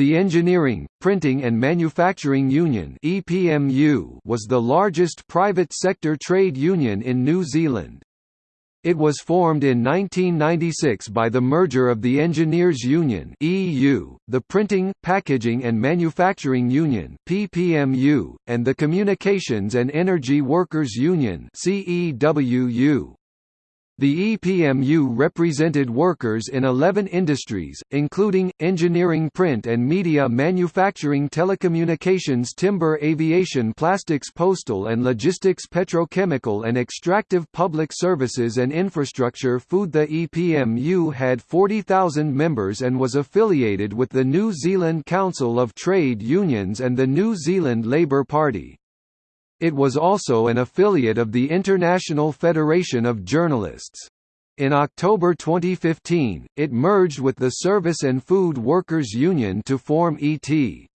The Engineering, Printing and Manufacturing Union was the largest private sector trade union in New Zealand. It was formed in 1996 by the merger of the Engineers Union (EU), the Printing, Packaging and Manufacturing Union (PPMU), and the Communications and Energy Workers Union (CEWU). The EPMU represented workers in 11 industries, including, engineering print and media manufacturing telecommunications timber aviation plastics postal and logistics petrochemical and extractive public services and infrastructure food The EPMU had 40,000 members and was affiliated with the New Zealand Council of Trade Unions and the New Zealand Labour Party. It was also an affiliate of the International Federation of Journalists. In October 2015, it merged with the Service and Food Workers Union to form ET.